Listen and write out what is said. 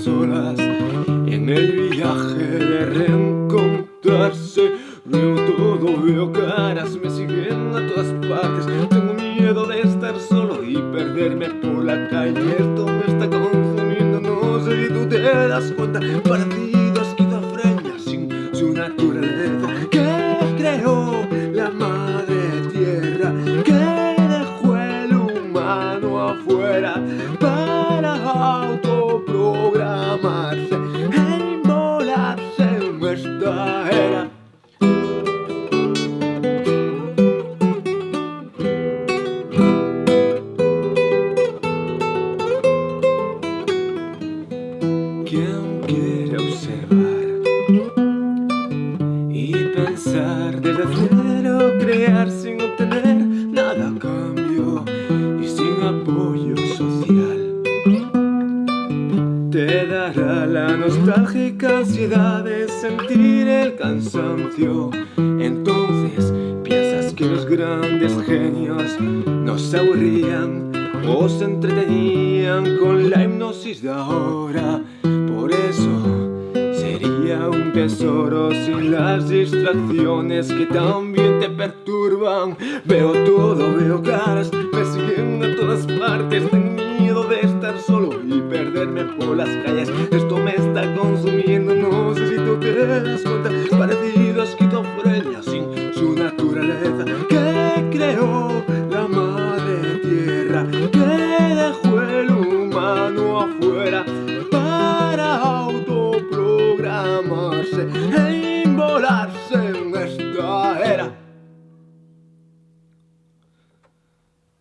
solas en el viaje de Veo todo, veo caras, me siguen a todas partes. Tengo miedo de estar solo y perderme por la calle. Esto me está consumiendo, no sé si tú te das cuenta. Partido esquizofrenia sin su naturaleza. ¿Qué creó la madre tierra? ¿Qué dejó el humano afuera? Para ¿Quién quiere observar y pensar desde cero, crear sin obtener nada a cambio y sin apoyo social? Te dará la nostálgica ansiedad de sentir el cansancio. Entonces piensas que los grandes genios nos aburrían o se entretenían con la hipnosis de ahora. Por eso sería un tesoro sin las distracciones que también te perturban. Veo todo, veo caras, me siguen a todas partes. Tengo miedo de estar solo y perderme por las calles. Esto me está consumiendo, no sé si tú te humano afuera? para autoprogramarse